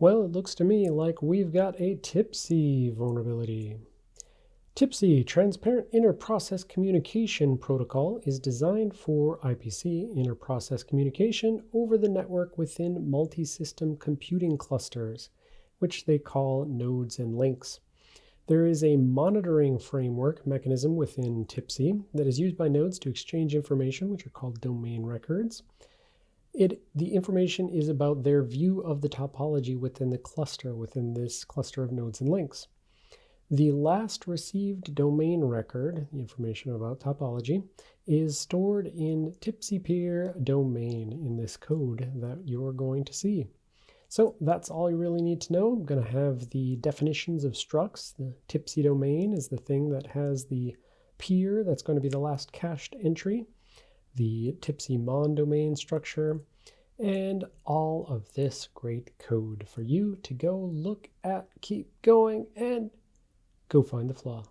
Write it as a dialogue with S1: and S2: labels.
S1: Well, it looks to me like we've got a TIPC vulnerability. TIPC, Transparent Inter-Process Communication Protocol, is designed for IPC, inter-process communication, over the network within multi-system computing clusters, which they call nodes and links. There is a monitoring framework mechanism within TIPC that is used by nodes to exchange information, which are called domain records. It, the information is about their view of the topology within the cluster, within this cluster of nodes and links. The last received domain record, the information about topology, is stored in TIPC peer domain in this code that you're going to see. So that's all you really need to know. I'm going to have the definitions of structs. The TIPC domain is the thing that has the peer that's going to be the last cached entry the TIPC mon domain structure, and all of this great code for you to go look at, keep going, and go find the flaw.